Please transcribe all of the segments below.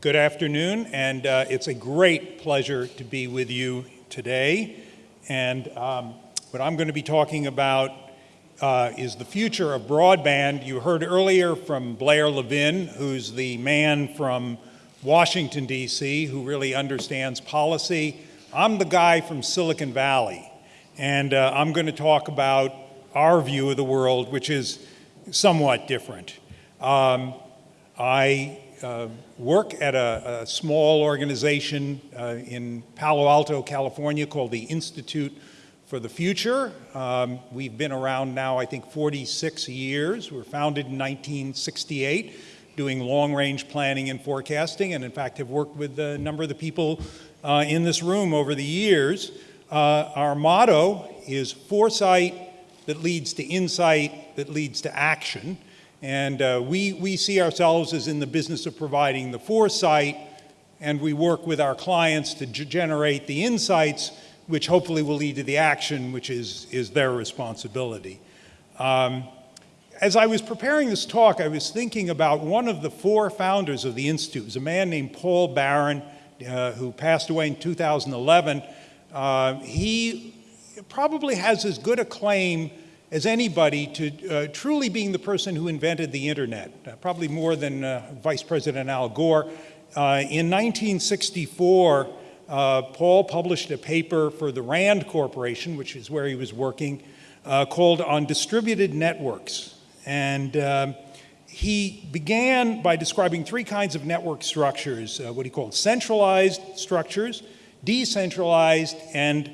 Good afternoon, and uh, it's a great pleasure to be with you today. And um, what I'm going to be talking about uh, is the future of broadband. You heard earlier from Blair Levin, who's the man from Washington, D.C., who really understands policy. I'm the guy from Silicon Valley, and uh, I'm going to talk about our view of the world, which is somewhat different. Um, I uh, work at a, a small organization uh, in Palo Alto, California called the Institute for the Future. Um, we've been around now, I think, 46 years. We were founded in 1968 doing long-range planning and forecasting, and in fact have worked with a number of the people uh, in this room over the years. Uh, our motto is foresight that leads to insight that leads to action. And uh, we, we see ourselves as in the business of providing the foresight, and we work with our clients to generate the insights, which hopefully will lead to the action, which is, is their responsibility. Um, as I was preparing this talk, I was thinking about one of the four founders of the Institute. It was a man named Paul Baran, uh, who passed away in 2011. Uh, he probably has as good a claim as anybody to uh, truly being the person who invented the internet, uh, probably more than uh, Vice President Al Gore. Uh, in 1964, uh, Paul published a paper for the RAND Corporation, which is where he was working, uh, called On Distributed Networks. And um, he began by describing three kinds of network structures, what he called centralized structures, decentralized, and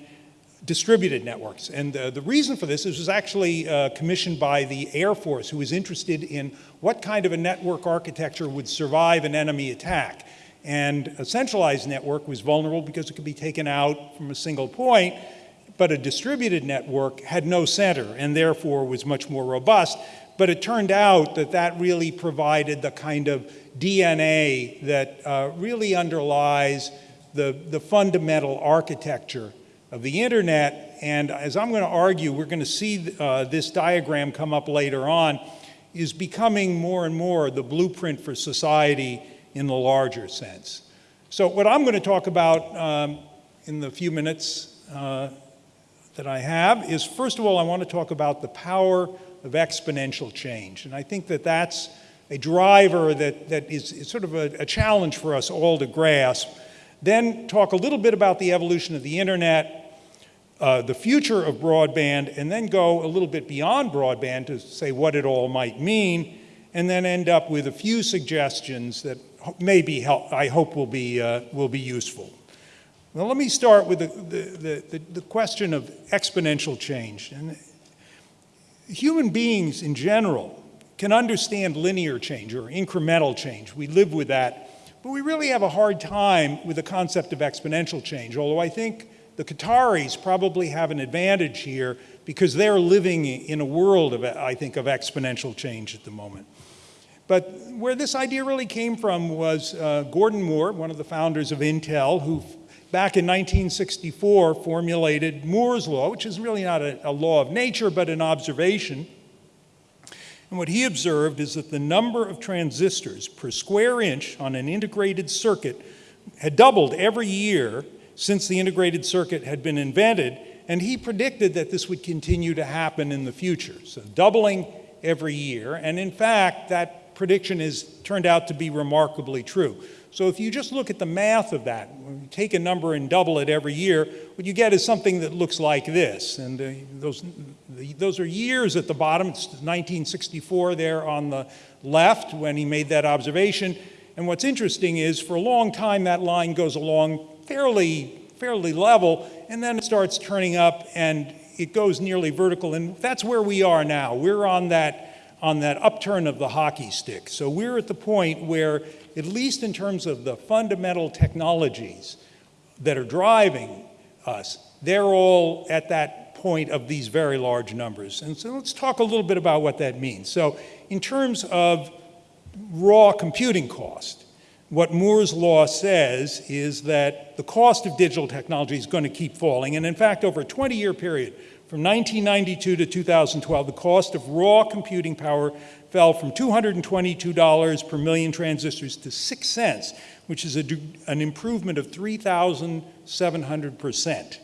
distributed networks. And uh, the reason for this is was actually uh, commissioned by the Air Force, who was interested in what kind of a network architecture would survive an enemy attack. And a centralized network was vulnerable because it could be taken out from a single point, but a distributed network had no center and therefore was much more robust. But it turned out that that really provided the kind of DNA that uh, really underlies the, the fundamental architecture of the internet. And as I'm going to argue, we're going to see uh, this diagram come up later on, is becoming more and more the blueprint for society in the larger sense. So what I'm going to talk about um, in the few minutes uh, that I have is, first of all, I want to talk about the power of exponential change. And I think that that's a driver that, that is, is sort of a, a challenge for us all to grasp. Then talk a little bit about the evolution of the internet, uh, the future of broadband, and then go a little bit beyond broadband to say what it all might mean, and then end up with a few suggestions that maybe help, I hope will be, uh, will be useful. Well, let me start with the, the, the, the question of exponential change. And human beings in general can understand linear change or incremental change. We live with that. But we really have a hard time with the concept of exponential change, although I think the Qataris probably have an advantage here because they're living in a world of, I think, of exponential change at the moment. But where this idea really came from was uh, Gordon Moore, one of the founders of Intel, who back in 1964 formulated Moore's Law, which is really not a, a law of nature, but an observation. And what he observed is that the number of transistors per square inch on an integrated circuit had doubled every year since the integrated circuit had been invented, and he predicted that this would continue to happen in the future. So doubling every year, and in fact, that prediction has turned out to be remarkably true. So if you just look at the math of that, take a number and double it every year, what you get is something that looks like this. And uh, those, those are years at the bottom. It's 1964 there on the left when he made that observation. And what's interesting is for a long time that line goes along fairly, fairly level, and then it starts turning up and it goes nearly vertical. And that's where we are now. We're on that, on that upturn of the hockey stick. So we're at the point where, at least in terms of the fundamental technologies that are driving us, they're all at that point of these very large numbers. And so let's talk a little bit about what that means. So in terms of raw computing cost, what Moore's law says is that the cost of digital technology is going to keep falling. And in fact, over a 20-year period, from 1992 to 2012, the cost of raw computing power fell from $222 per million transistors to 6 cents, which is a, an improvement of 3,700%.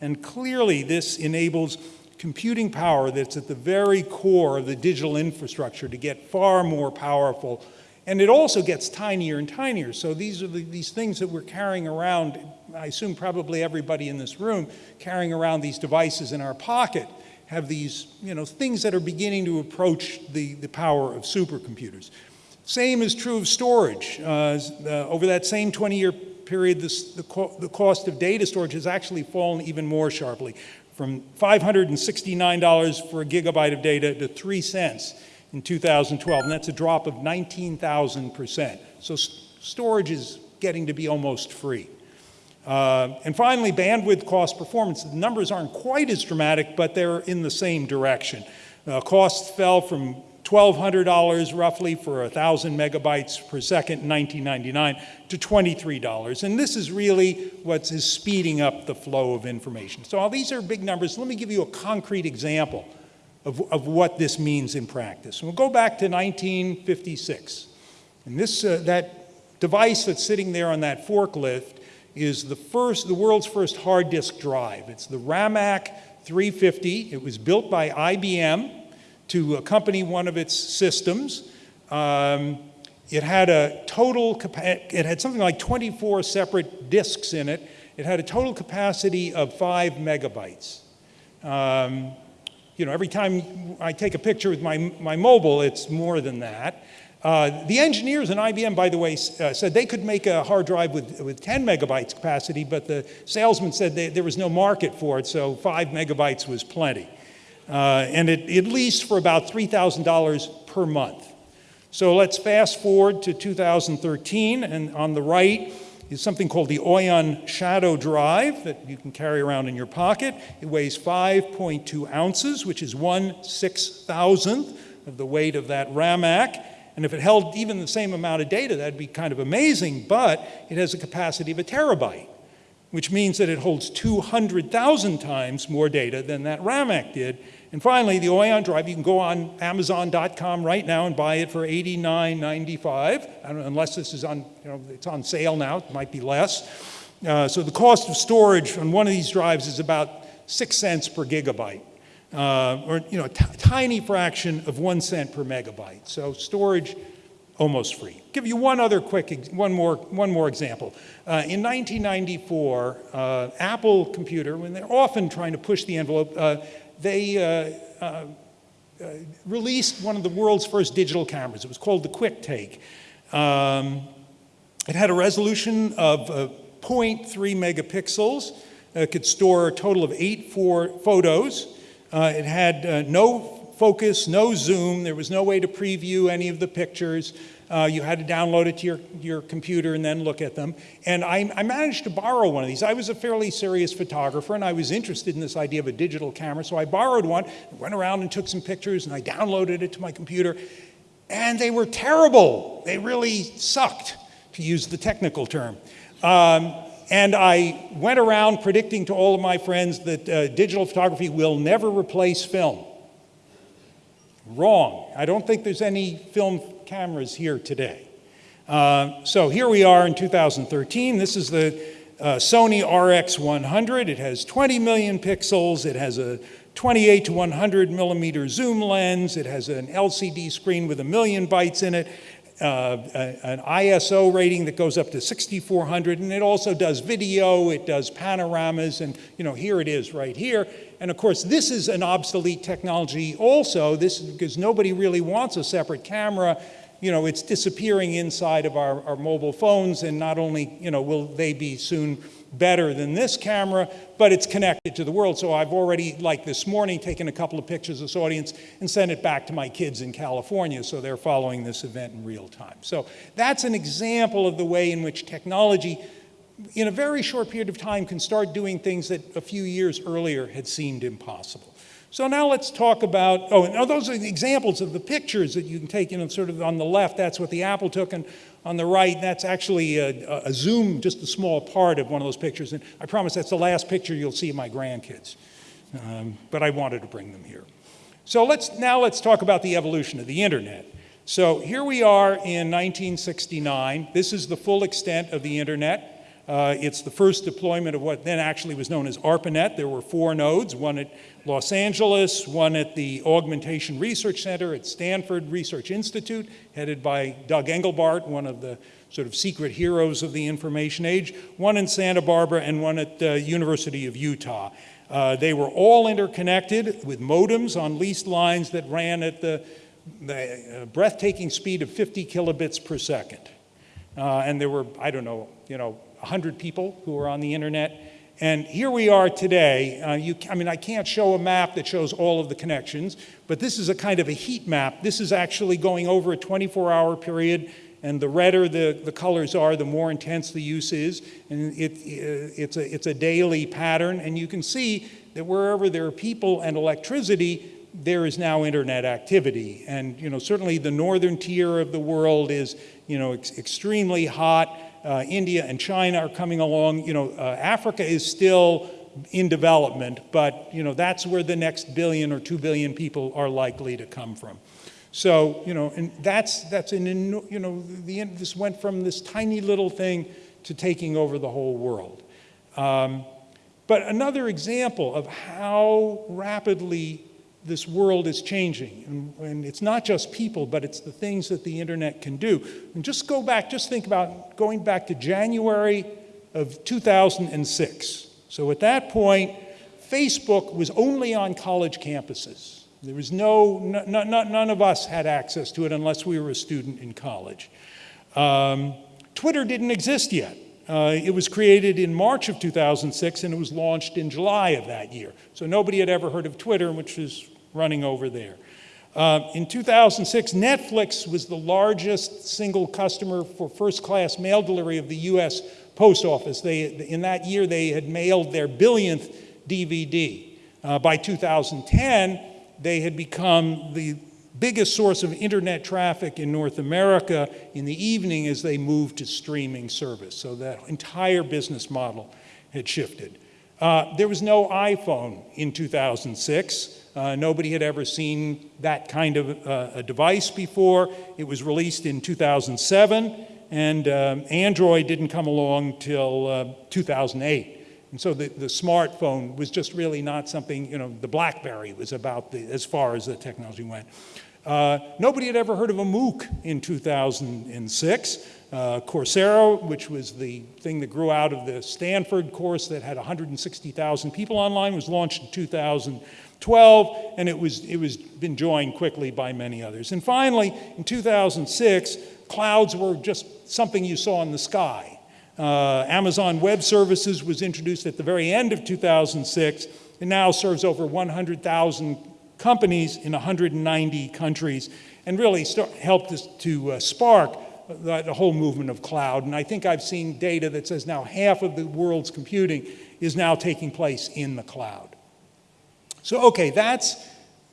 And clearly this enables computing power that's at the very core of the digital infrastructure to get far more powerful. And it also gets tinier and tinier. So these are the, these things that we're carrying around, I assume probably everybody in this room, carrying around these devices in our pocket have these you know, things that are beginning to approach the, the power of supercomputers. Same is true of storage. Uh, uh, over that same 20-year period, this, the, co the cost of data storage has actually fallen even more sharply, from $569 for a gigabyte of data to 3 cents in 2012, and that's a drop of 19,000%. So storage is getting to be almost free. Uh, and finally, bandwidth cost performance. The numbers aren't quite as dramatic, but they're in the same direction. Uh, costs fell from $1,200 roughly for 1,000 megabytes per second in 1999 to $23. And this is really what is speeding up the flow of information. So all these are big numbers. Let me give you a concrete example of, of what this means in practice. And we'll go back to 1956. And this, uh, that device that's sitting there on that forklift is the first, the world's first hard disk drive. It's the Ramac 350. It was built by IBM to accompany one of its systems. Um, it had a total, it had something like 24 separate disks in it. It had a total capacity of five megabytes. Um, you know, every time I take a picture with my, my mobile, it's more than that. Uh, the engineers in IBM, by the way, uh, said they could make a hard drive with, with 10 megabytes capacity, but the salesman said they, there was no market for it, so five megabytes was plenty. Uh, and it, at least for about $3,000 per month. So let's fast forward to 2013, and on the right is something called the OYON Shadow Drive that you can carry around in your pocket. It weighs 5.2 ounces, which is one six thousandth of the weight of that Ramac. And if it held even the same amount of data, that'd be kind of amazing, but it has a capacity of a terabyte, which means that it holds 200,000 times more data than that Ramac did. And finally, the OYON drive, you can go on Amazon.com right now and buy it for $89.95, unless this is on, you know, it's on sale now, it might be less. Uh, so the cost of storage on one of these drives is about six cents per gigabyte uh, or you know, a tiny fraction of one cent per megabyte. So storage, almost free. Give you one other quick, one more, one more example. Uh, in 1994, uh, Apple Computer, when they're often trying to push the envelope, uh, they uh, uh, released one of the world's first digital cameras. It was called the QuickTake. Um, it had a resolution of 0.3 megapixels. It could store a total of eight four photos. Uh, it had uh, no focus, no zoom. There was no way to preview any of the pictures. Uh, you had to download it to your, your computer and then look at them. And I, I, managed to borrow one of these. I was a fairly serious photographer and I was interested in this idea of a digital camera. So I borrowed one, went around and took some pictures and I downloaded it to my computer. And they were terrible. They really sucked, to use the technical term. Um, and I went around predicting to all of my friends that uh, digital photography will never replace film. Wrong. I don't think there's any film cameras here today. Uh, so here we are in 2013. This is the uh, Sony RX100. It has 20 million pixels. It has a 28 to 100 millimeter zoom lens. It has an LCD screen with a million bytes in it uh, an ISO rating that goes up to 6400 and it also does video, it does panoramas and you know here it is right here. And of course this is an obsolete technology also. This because nobody really wants a separate camera. You know it's disappearing inside of our, our mobile phones and not only you know will they be soon better than this camera, but it's connected to the world. So I've already, like this morning, taken a couple of pictures of this audience and sent it back to my kids in California so they're following this event in real time. So that's an example of the way in which technology in a very short period of time can start doing things that a few years earlier had seemed impossible. So now let's talk about, oh, and those are the examples of the pictures that you can take, you know, sort of on the left, that's what the Apple took, and on the right, that's actually a, a, zoom, just a small part of one of those pictures. And I promise that's the last picture you'll see of my grandkids. Um, but I wanted to bring them here. So let's, now let's talk about the evolution of the internet. So here we are in 1969. This is the full extent of the internet. Uh, it's the first deployment of what then actually was known as ARPANET. There were four nodes, one at Los Angeles, one at the Augmentation Research Center at Stanford Research Institute, headed by Doug Engelbart, one of the sort of secret heroes of the information age, one in Santa Barbara, and one at the University of Utah. Uh, they were all interconnected with modems on leased lines that ran at the, the uh, breathtaking speed of 50 kilobits per second. Uh, and there were, I don't know, you know, 100 people who are on the internet. And here we are today. Uh, you, I mean, I can't show a map that shows all of the connections, but this is a kind of a heat map. This is actually going over a 24-hour period, and the redder the, the colors are, the more intense the use is. And it, it's, a, it's a daily pattern, and you can see that wherever there are people and electricity, there is now internet activity. And, you know, certainly the northern tier of the world is, you know, ex extremely hot uh, India and China are coming along. You know, uh, Africa is still in development, but you know, that's where the next billion or two billion people are likely to come from. So, you know, and that's, that's an, you know, the, this went from this tiny little thing to taking over the whole world. Um, but another example of how rapidly this world is changing. And, and, it's not just people, but it's the things that the internet can do. And just go back, just think about going back to January of 2006. So at that point, Facebook was only on college campuses. There was no, none of us had access to it unless we were a student in college. Um, Twitter didn't exist yet. Uh, it was created in March of 2006 and it was launched in July of that year. So nobody had ever heard of Twitter, which was running over there. Uh, in 2006, Netflix was the largest single customer for first-class mail delivery of the U.S. Post Office. They, in that year, they had mailed their billionth DVD. Uh, by 2010, they had become the biggest source of internet traffic in North America in the evening as they moved to streaming service. So that entire business model had shifted. Uh, there was no iPhone in 2006. Uh, nobody had ever seen that kind of uh, a device before. It was released in 2007, and um, Android didn't come along till uh, 2008. And so the, the smartphone was just really not something, you know, the BlackBerry was about the, as far as the technology went. Uh, nobody had ever heard of a MOOC in 2006. Uh, Coursera, which was the thing that grew out of the Stanford course that had 160,000 people online, was launched in 2000. 12, and it was, it was been joined quickly by many others. And finally, in 2006, clouds were just something you saw in the sky. Uh, Amazon Web Services was introduced at the very end of 2006 and now serves over 100,000 companies in 190 countries and really start, helped us to uh, spark the, the whole movement of cloud. And I think I've seen data that says now half of the world's computing is now taking place in the cloud. So, okay, that's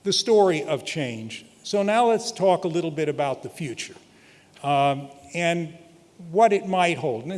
the story of change. So now let's talk a little bit about the future um, and what it might hold. And,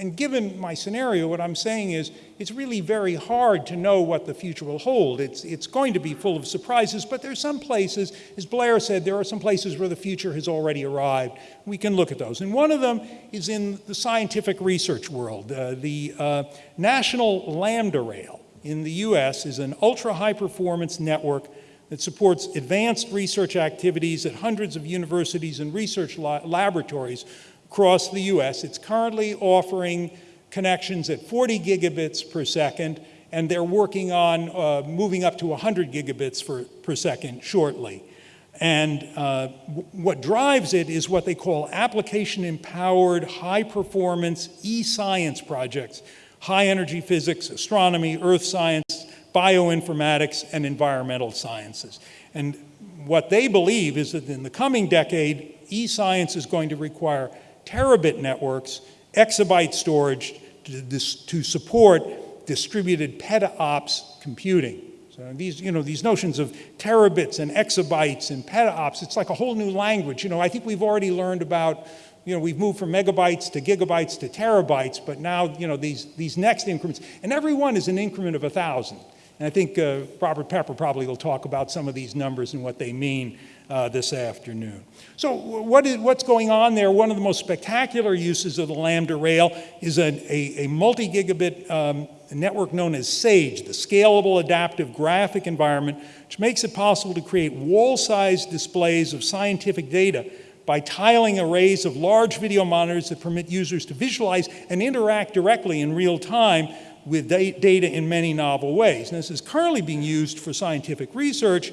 and, given my scenario, what I'm saying is it's really very hard to know what the future will hold. It's, it's going to be full of surprises, but there's some places, as Blair said, there are some places where the future has already arrived. We can look at those. And one of them is in the scientific research world. Uh, the uh, National Lambda Rail in the US is an ultra-high performance network that supports advanced research activities at hundreds of universities and research laboratories across the US. It's currently offering connections at 40 gigabits per second, and they're working on uh, moving up to 100 gigabits for, per second shortly. And uh, what drives it is what they call application-empowered, high-performance e-science projects high energy physics, astronomy, earth science, bioinformatics, and environmental sciences. And what they believe is that in the coming decade, e-science is going to require terabit networks, exabyte storage to, to support distributed petaops computing. So these, you know, these notions of terabits and exabytes and petaops, it's like a whole new language. You know, I think we've already learned about you know, we've moved from megabytes to gigabytes to terabytes, but now, you know, these, these next increments, and every one is an increment of a 1,000. And I think uh, Robert Pepper probably will talk about some of these numbers and what they mean uh, this afternoon. So what is, what's going on there? One of the most spectacular uses of the Lambda Rail is a, a, multi-gigabit um, network known as SAGE, the Scalable Adaptive Graphic Environment, which makes it possible to create wall-sized displays of scientific data by tiling arrays of large video monitors that permit users to visualize and interact directly in real time with data in many novel ways. And this is currently being used for scientific research,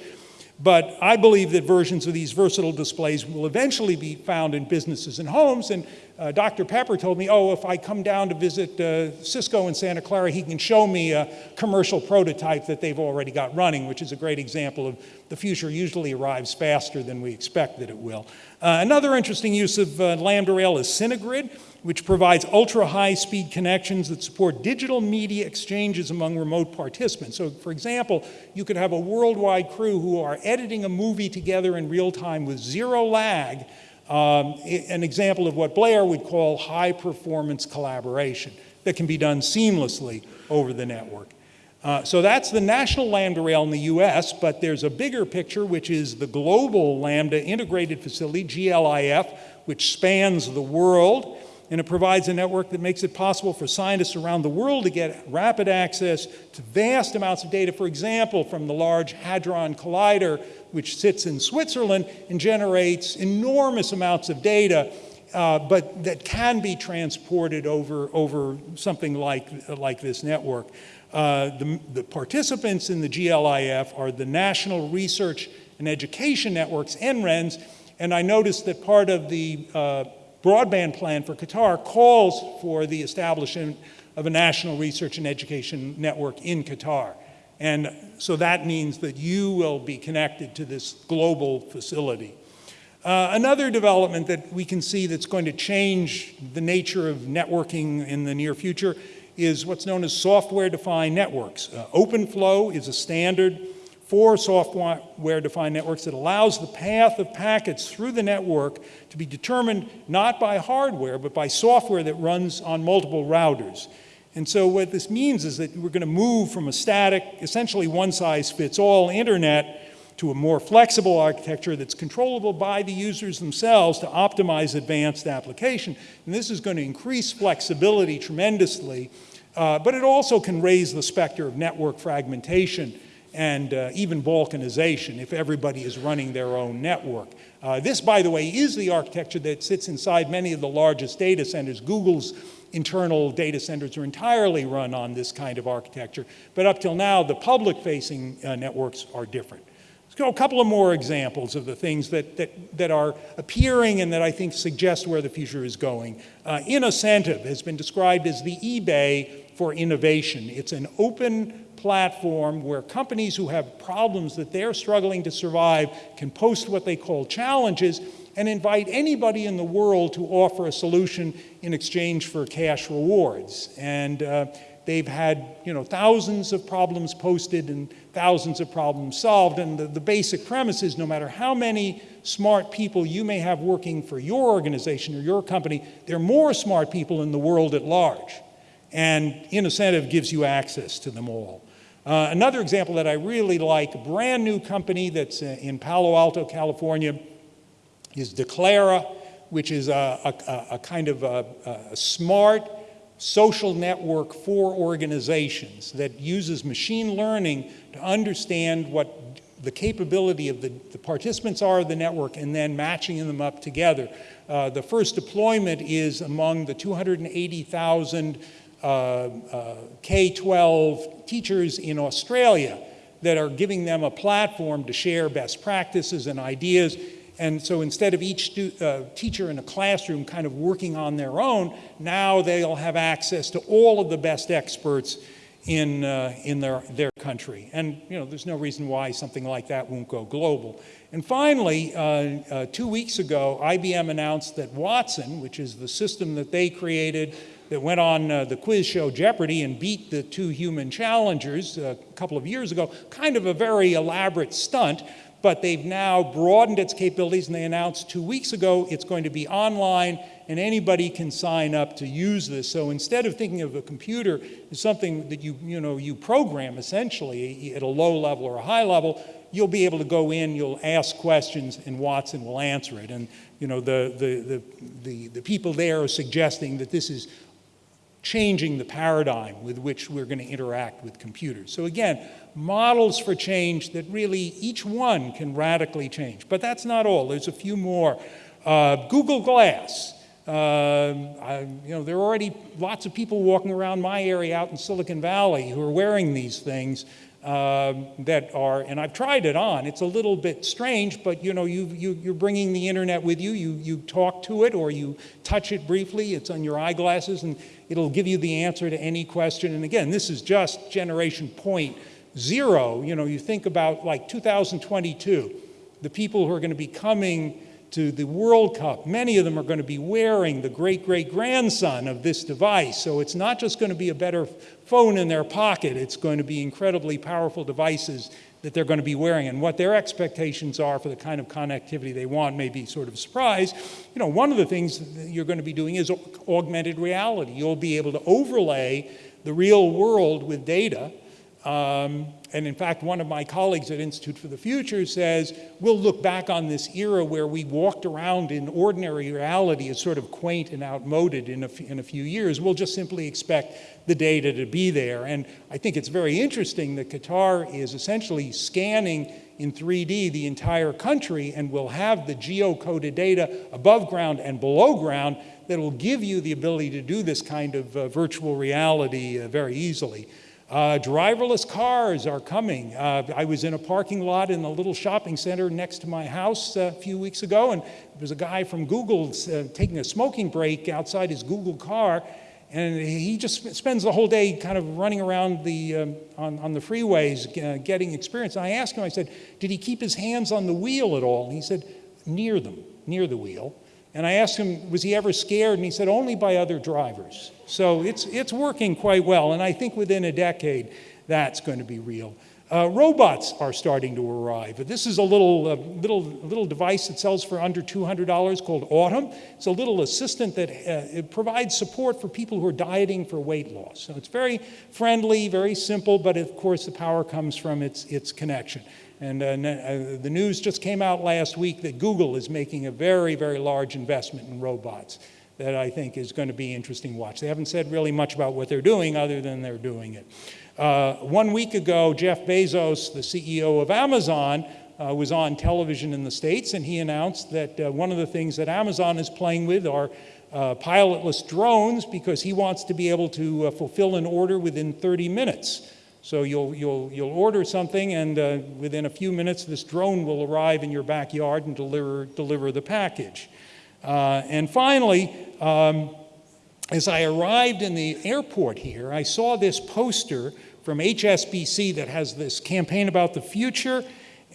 but I believe that versions of these versatile displays will eventually be found in businesses and homes. And uh, Dr. Pepper told me, oh, if I come down to visit uh, Cisco in Santa Clara, he can show me a commercial prototype that they've already got running, which is a great example of the future usually arrives faster than we expect that it will. Uh, another interesting use of uh, Lambda Rail is Cinegrid which provides ultra-high speed connections that support digital media exchanges among remote participants. So for example, you could have a worldwide crew who are editing a movie together in real time with zero lag, um, an example of what Blair would call high performance collaboration that can be done seamlessly over the network. Uh, so that's the national Lambda Rail in the US, but there's a bigger picture, which is the global Lambda integrated facility, GLIF, which spans the world and it provides a network that makes it possible for scientists around the world to get rapid access to vast amounts of data, for example, from the Large Hadron Collider, which sits in Switzerland and generates enormous amounts of data, uh, but that can be transported over, over something like, like this network. Uh, the, the participants in the GLIF are the National Research and Education Networks, NRENs, and I noticed that part of the uh, broadband plan for Qatar calls for the establishment of a national research and education network in Qatar. And so that means that you will be connected to this global facility. Uh, another development that we can see that's going to change the nature of networking in the near future is what's known as software-defined networks. Uh, OpenFlow is a standard for software-defined networks that allows the path of packets through the network to be determined not by hardware, but by software that runs on multiple routers. And so what this means is that we're going to move from a static, essentially one-size-fits-all internet to a more flexible architecture that's controllable by the users themselves to optimize advanced application. And this is going to increase flexibility tremendously, uh, but it also can raise the specter of network fragmentation and uh, even balkanization if everybody is running their own network. Uh, this, by the way, is the architecture that sits inside many of the largest data centers. Google's internal data centers are entirely run on this kind of architecture, but up till now, the public-facing uh, networks are different. Let's go a couple of more examples of the things that, that, that are appearing and that I think suggest where the future is going. Uh, Innocentive has been described as the eBay for innovation. It's an open platform where companies who have problems that they're struggling to survive can post what they call challenges and invite anybody in the world to offer a solution in exchange for cash rewards. And uh, they've had you know, thousands of problems posted and thousands of problems solved. And the, the basic premise is no matter how many smart people you may have working for your organization or your company, there are more smart people in the world at large. And Innocentive gives you access to them all. Uh, another example that I really like, a brand new company that's uh, in Palo Alto, California, is Declara, which is a, a, a kind of a, a, smart social network for organizations that uses machine learning to understand what the capability of the, the participants are of the network and then matching them up together. Uh, the first deployment is among the 280,000 uh, uh, K-12 teachers in Australia that are giving them a platform to share best practices and ideas. And so instead of each uh, teacher in a classroom kind of working on their own, now they'll have access to all of the best experts in, uh, in their, their country. And you know, there's no reason why something like that won't go global. And finally, uh, uh, two weeks ago, IBM announced that Watson, which is the system that they created that went on uh, the quiz show Jeopardy and beat the two human challengers uh, a couple of years ago. Kind of a very elaborate stunt, but they've now broadened its capabilities and they announced two weeks ago it's going to be online and anybody can sign up to use this. So instead of thinking of a computer as something that you, you, know, you program essentially at a low level or a high level, you'll be able to go in, you'll ask questions, and Watson will answer it. And you know, the, the, the, the, the people there are suggesting that this is changing the paradigm with which we're going to interact with computers. So again, models for change that really each one can radically change. But that's not all. There's a few more. Uh, Google Glass. Uh, I, you know, there are already lots of people walking around my area out in Silicon Valley who are wearing these things um, that are, and I've tried it on. It's a little bit strange, but you know, you, you, you're bringing the internet with you. You, you talk to it or you touch it briefly. It's on your eyeglasses and it'll give you the answer to any question. And again, this is just generation point zero. You know, you think about like 2022, the people who are going to be coming to the World Cup, many of them are going to be wearing the great-great-grandson of this device. So it's not just going to be a better phone in their pocket, it's going to be incredibly powerful devices that they're going to be wearing and what their expectations are for the kind of connectivity they want may be sort of a surprise. You know, one of the things you're going to be doing is augmented reality. You'll be able to overlay the real world with data um, and in fact, one of my colleagues at Institute for the Future says, we'll look back on this era where we walked around in ordinary reality as sort of quaint and outmoded in a, in a few years. We'll just simply expect the data to be there. And I think it's very interesting that Qatar is essentially scanning in 3D the entire country and will have the geocoded data above ground and below ground that will give you the ability to do this kind of uh, virtual reality uh, very easily. Uh, driverless cars are coming. Uh, I was in a parking lot in a little shopping center next to my house uh, a few weeks ago, and there was a guy from Google uh, taking a smoking break outside his Google car, and he just spends the whole day kind of running around the, um, on, on, the freeways uh, getting experience. And I asked him, I said, did he keep his hands on the wheel at all? And he said, near them, near the wheel. And I asked him, was he ever scared? And he said, only by other drivers. So it's, it's working quite well. And I think within a decade, that's going to be real. Uh, robots are starting to arrive. This is a little, uh, little, little device that sells for under $200 called Autom. It's a little assistant that uh, provides support for people who are dieting for weight loss. So it's very friendly, very simple, but of course the power comes from its, its connection. And uh, uh, the news just came out last week that Google is making a very, very large investment in robots that I think is going to be interesting to watch. They haven't said really much about what they're doing other than they're doing it. Uh, one week ago, Jeff Bezos, the CEO of Amazon, uh, was on television in the States, and he announced that uh, one of the things that Amazon is playing with are uh, pilotless drones because he wants to be able to fulfill an order within 30 minutes. So you'll, you'll, you'll order something and uh, within a few minutes this drone will arrive in your backyard and deliver, deliver the package. Uh, and finally, um, as I arrived in the airport here, I saw this poster from HSBC that has this campaign about the future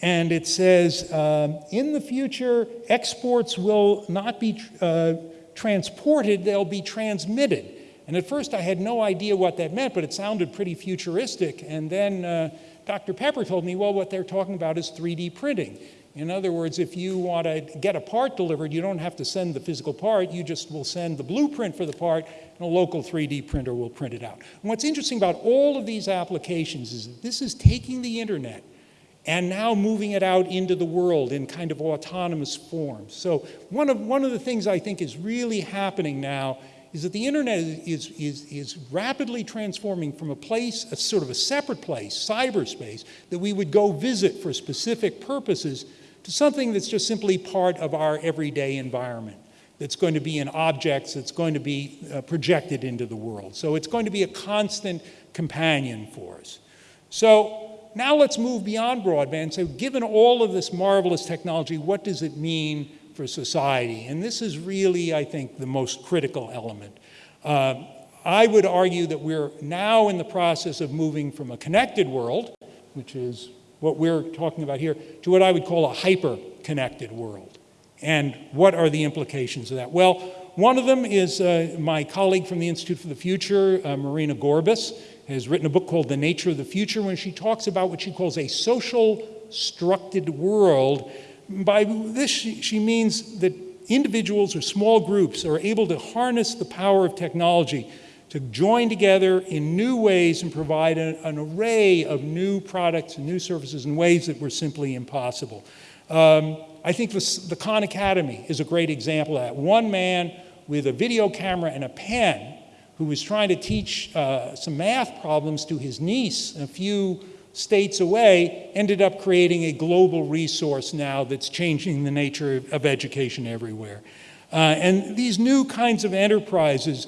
and it says, um, in the future, exports will not be uh, transported, they'll be transmitted. And at first I had no idea what that meant, but it sounded pretty futuristic. And then uh, Dr. Pepper told me, well, what they're talking about is 3D printing. In other words, if you want to get a part delivered, you don't have to send the physical part, you just will send the blueprint for the part, and a local 3D printer will print it out. And what's interesting about all of these applications is that this is taking the internet and now moving it out into the world in kind of autonomous forms. So one of, one of the things I think is really happening now is that the internet is, is, is rapidly transforming from a place, a sort of a separate place, cyberspace, that we would go visit for specific purposes, to something that's just simply part of our everyday environment, that's going to be in objects, that's going to be uh, projected into the world. So it's going to be a constant companion for us. So now let's move beyond broadband. So given all of this marvelous technology, what does it mean for society. And this is really, I think, the most critical element. Uh, I would argue that we're now in the process of moving from a connected world, which is what we're talking about here, to what I would call a hyper-connected world. And what are the implications of that? Well, one of them is uh, my colleague from the Institute for the Future, uh, Marina Gorbis, has written a book called The Nature of the Future, when she talks about what she calls a social structed world by this, she, she means that individuals or small groups are able to harness the power of technology to join together in new ways and provide a, an array of new products and new services in ways that were simply impossible. Um, I think the, the Khan Academy is a great example of that. One man with a video camera and a pen who was trying to teach uh, some math problems to his niece a few states away ended up creating a global resource now that's changing the nature of education everywhere. Uh, and these new kinds of enterprises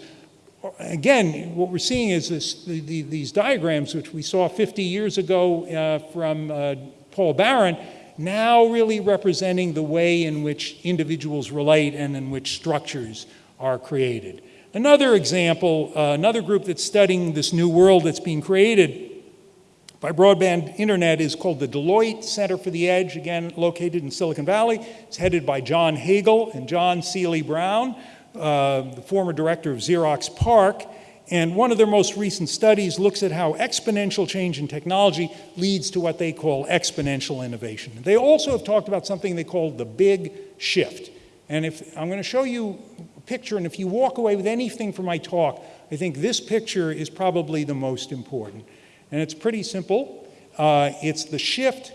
again, what we're seeing is this, the, the, these diagrams, which we saw 50 years ago uh, from uh, Paul Baran, now really representing the way in which individuals relate and in which structures are created. Another example, uh, another group that's studying this new world that's being created by broadband internet is called the Deloitte Center for the Edge, again located in Silicon Valley. It's headed by John Hagel and John Seely Brown, uh, the former director of Xerox PARC. And one of their most recent studies looks at how exponential change in technology leads to what they call exponential innovation. They also have talked about something they call the big shift. And if I'm going to show you a picture, and if you walk away with anything from my talk, I think this picture is probably the most important. And it's pretty simple. Uh, it's the shift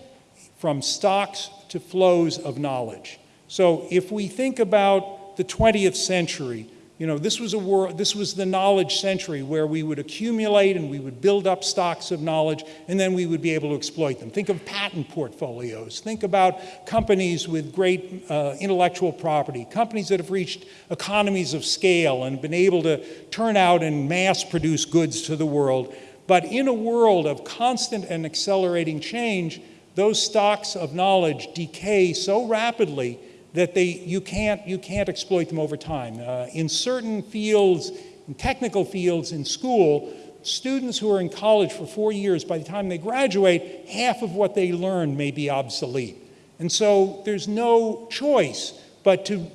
from stocks to flows of knowledge. So if we think about the 20th century, you know, this was a world, this was the knowledge century where we would accumulate and we would build up stocks of knowledge and then we would be able to exploit them. Think of patent portfolios. Think about companies with great uh, intellectual property, companies that have reached economies of scale and been able to turn out and mass produce goods to the world. But in a world of constant and accelerating change, those stocks of knowledge decay so rapidly that they, you, can't, you can't exploit them over time. Uh, in certain fields, in technical fields in school, students who are in college for four years, by the time they graduate, half of what they learn may be obsolete. And so there's no choice but to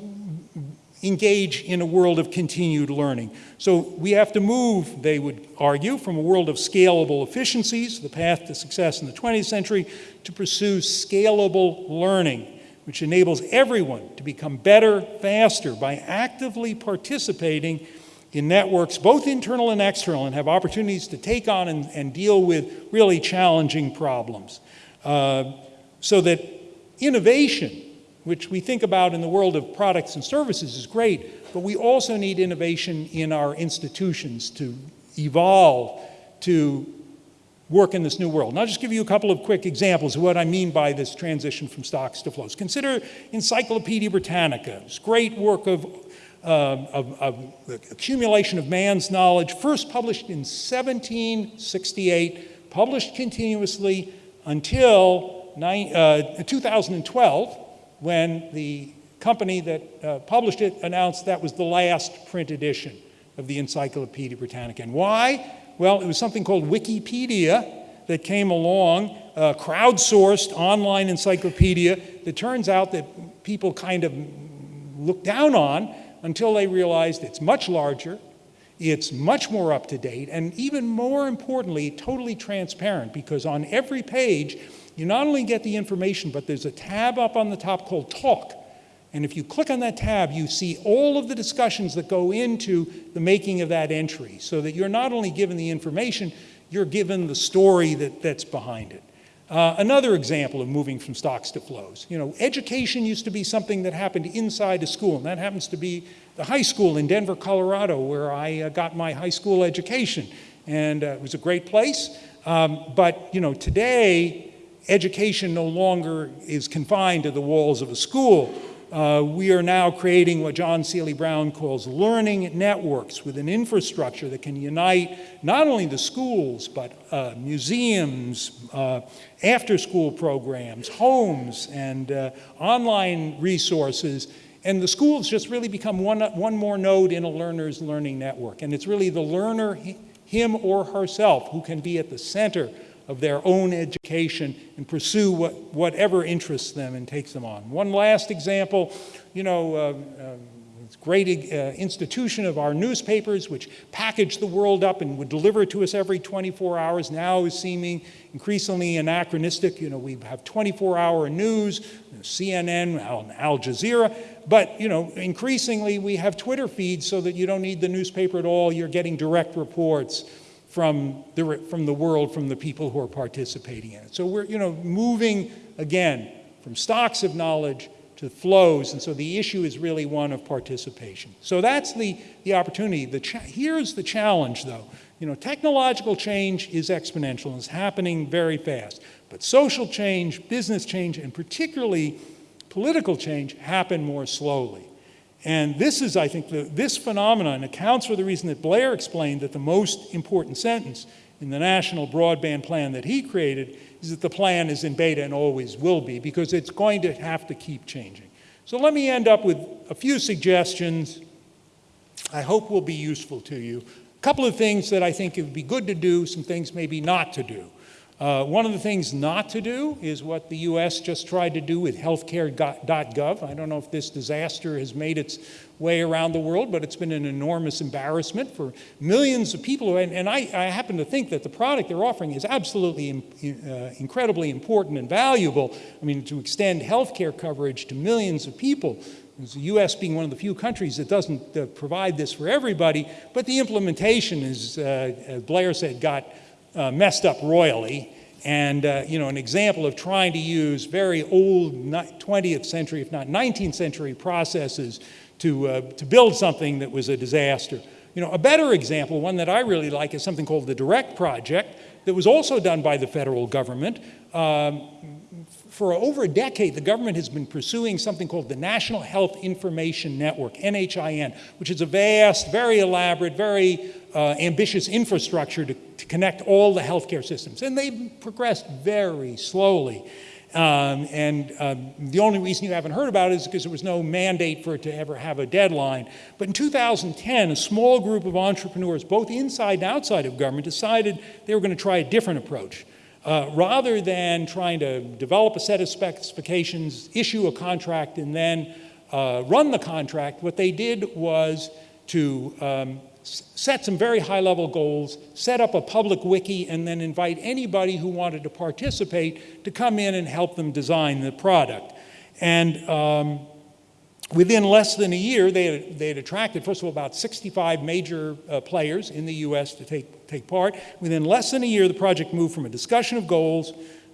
engage in a world of continued learning. So we have to move, they would argue, from a world of scalable efficiencies, the path to success in the 20th century, to pursue scalable learning, which enables everyone to become better faster by actively participating in networks, both internal and external, and have opportunities to take on and, and deal with really challenging problems. Uh, so that innovation which we think about in the world of products and services is great, but we also need innovation in our institutions to evolve, to work in this new world. And I'll just give you a couple of quick examples of what I mean by this transition from stocks to flows. Consider Encyclopedia Britannica. It's great work of, uh, of, of accumulation of man's knowledge, first published in 1768, published continuously until uh, 2012, when the company that uh, published it announced that was the last print edition of the Encyclopedia Britannica. And why? Well, it was something called Wikipedia that came along, a crowdsourced online encyclopedia that turns out that people kind of looked down on until they realized it's much larger, it's much more up to date, and even more importantly, totally transparent because on every page you not only get the information, but there's a tab up on the top called Talk. And if you click on that tab, you see all of the discussions that go into the making of that entry so that you're not only given the information, you're given the story that, that's behind it. Uh, another example of moving from stocks to flows. You know, education used to be something that happened inside a school, and that happens to be the high school in Denver, Colorado, where I uh, got my high school education. And uh, it was a great place. Um, but, you know, today, education no longer is confined to the walls of a school. Uh, we are now creating what John Seely Brown calls learning networks with an infrastructure that can unite not only the schools, but uh, museums, uh, after-school programs, homes, and uh, online resources. And the schools just really become one, one more node in a learner's learning network. And it's really the learner, him or herself, who can be at the center of their own education and pursue what, whatever interests them and takes them on. One last example, you know, uh, uh, great uh, institution of our newspapers, which packaged the world up and would deliver to us every 24 hours, now is seeming increasingly anachronistic. You know, we have 24-hour news, CNN, Al, Al Jazeera, but you know, increasingly we have Twitter feeds so that you don't need the newspaper at all. You're getting direct reports from the, from the world, from the people who are participating in it. So we're, you know, moving again from stocks of knowledge to flows, and so the issue is really one of participation. So that's the, the opportunity. The here's the challenge, though. You know, technological change is exponential and is happening very fast. But social change, business change, and particularly political change happen more slowly. And this is, I think, the, this phenomenon accounts for the reason that Blair explained that the most important sentence in the national broadband plan that he created is that the plan is in beta and always will be because it's going to have to keep changing. So let me end up with a few suggestions I hope will be useful to you. A couple of things that I think it would be good to do, some things maybe not to do. Uh, one of the things not to do is what the US just tried to do with healthcare.gov. I don't know if this disaster has made its way around the world, but it's been an enormous embarrassment for millions of people. And, and I, I, happen to think that the product they're offering is absolutely uh, incredibly important and valuable. I mean, to extend healthcare coverage to millions of people. The U.S. being one of the few countries that doesn't uh, provide this for everybody, but the implementation, is, uh, as Blair said, got uh, messed up royally. And, uh, you know, an example of trying to use very old 20th century, if not 19th century processes to, uh, to build something that was a disaster. You know, a better example, one that I really like, is something called the DIRECT Project that was also done by the federal government. Um, for over a decade, the government has been pursuing something called the National Health Information Network, NHIN, which is a vast, very elaborate, very uh, ambitious infrastructure to, connect all the healthcare systems. And they've progressed very slowly. Um, and um, the only reason you haven't heard about it is because there was no mandate for it to ever have a deadline. But in 2010, a small group of entrepreneurs, both inside and outside of government, decided they were going to try a different approach. Uh, rather than trying to develop a set of specifications, issue a contract, and then uh, run the contract, what they did was to um, set some very high level goals, set up a public wiki, and then invite anybody who wanted to participate to come in and help them design the product. And um, within less than a year, they had, they had, attracted, first of all, about 65 major uh, players in the US to take, take part. Within less than a year, the project moved from a discussion of goals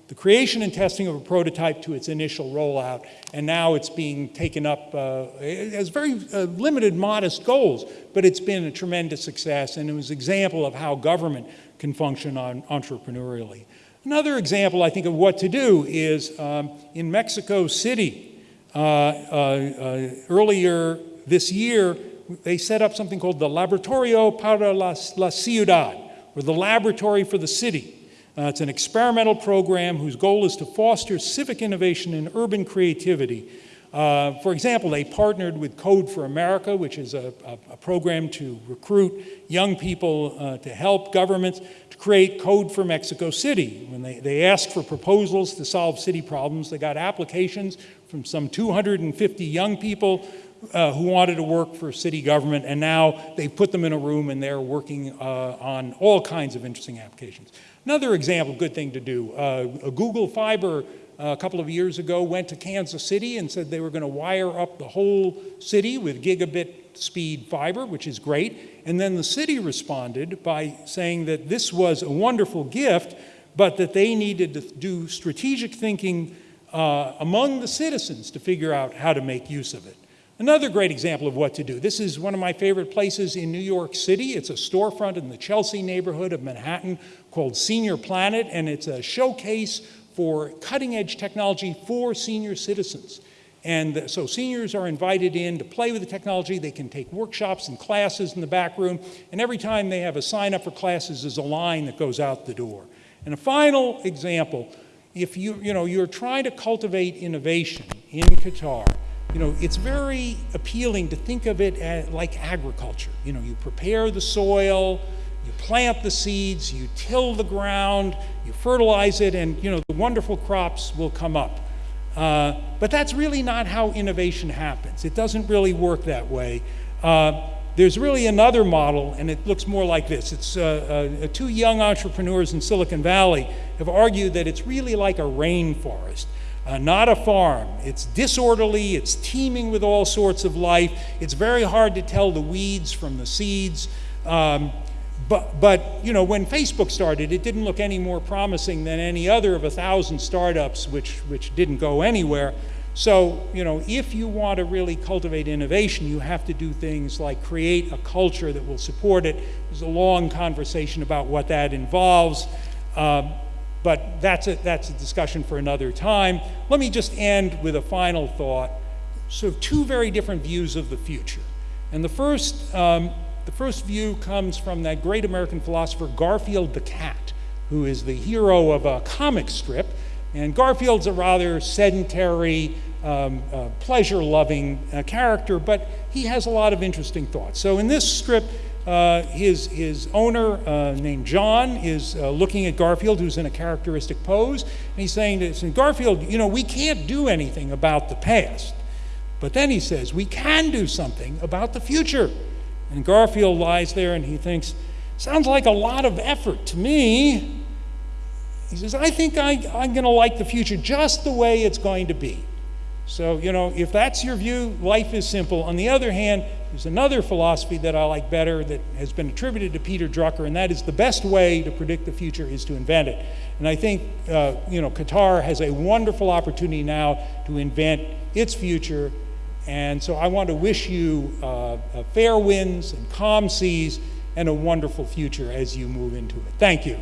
the creation and testing of a prototype to its initial rollout, and now it's being taken up uh, as very uh, limited, modest goals, but it's been a tremendous success, and it was an example of how government can function on, entrepreneurially. Another example, I think, of what to do is um, in Mexico City, uh, uh, uh earlier this year, they set up something called the Laboratorio para la, la Ciudad, or the Laboratory for the City. Uh, it's an experimental program whose goal is to foster civic innovation and urban creativity. Uh, for example, they partnered with Code for America, which is a, a, a program to recruit young people uh, to help governments to create Code for Mexico City. When they, they asked for proposals to solve city problems, they got applications from some 250 young people uh, who wanted to work for city government, and now they've put them in a room and they're working uh, on all kinds of interesting applications. Another example, good thing to do, uh, Google Fiber uh, a couple of years ago went to Kansas City and said they were going to wire up the whole city with gigabit speed fiber, which is great. And then the city responded by saying that this was a wonderful gift, but that they needed to do strategic thinking uh, among the citizens to figure out how to make use of it. Another great example of what to do. This is one of my favorite places in New York City. It's a storefront in the Chelsea neighborhood of Manhattan called Senior Planet, and it's a showcase for cutting edge technology for senior citizens. And so seniors are invited in to play with the technology. They can take workshops and classes in the back room. And every time they have a sign up for classes, there's a line that goes out the door. And a final example, if you, you know, you're trying to cultivate innovation in Qatar, you know, it's very appealing to think of it as, like agriculture. You know, you prepare the soil, you plant the seeds, you till the ground, you fertilize it, and you know, the wonderful crops will come up. Uh, but that's really not how innovation happens. It doesn't really work that way. Uh, there's really another model, and it looks more like this. It's uh, uh, two young entrepreneurs in Silicon Valley have argued that it's really like a rainforest, uh, not a farm. It's disorderly, it's teeming with all sorts of life. It's very hard to tell the weeds from the seeds. Um, but, but, you know, when Facebook started, it didn't look any more promising than any other of a thousand startups which, which didn't go anywhere. So, you know, if you want to really cultivate innovation, you have to do things like create a culture that will support it. There's a long conversation about what that involves, um, but that's a, that's a discussion for another time. Let me just end with a final thought. So, two very different views of the future. And the first, um, the first view comes from that great American philosopher Garfield the Cat, who is the hero of a comic strip. And Garfield's a rather sedentary, um, uh, pleasure loving uh, character, but he has a lot of interesting thoughts. So in this strip, uh, his, his owner, uh, named Jon, is uh, looking at Garfield, who's in a characteristic pose, and he's saying to Garfield, you know, we can't do anything about the past. But then he says, we can do something about the future. And Garfield lies there and he thinks, sounds like a lot of effort to me. He says, I think I, I'm going to like the future just the way it's going to be. So, you know, if that's your view, life is simple. On the other hand, there's another philosophy that I like better that has been attributed to Peter Drucker, and that is the best way to predict the future is to invent it. And I think, uh, you know, Qatar has a wonderful opportunity now to invent its future. And so I want to wish you uh, fair winds and calm seas and a wonderful future as you move into it. Thank you.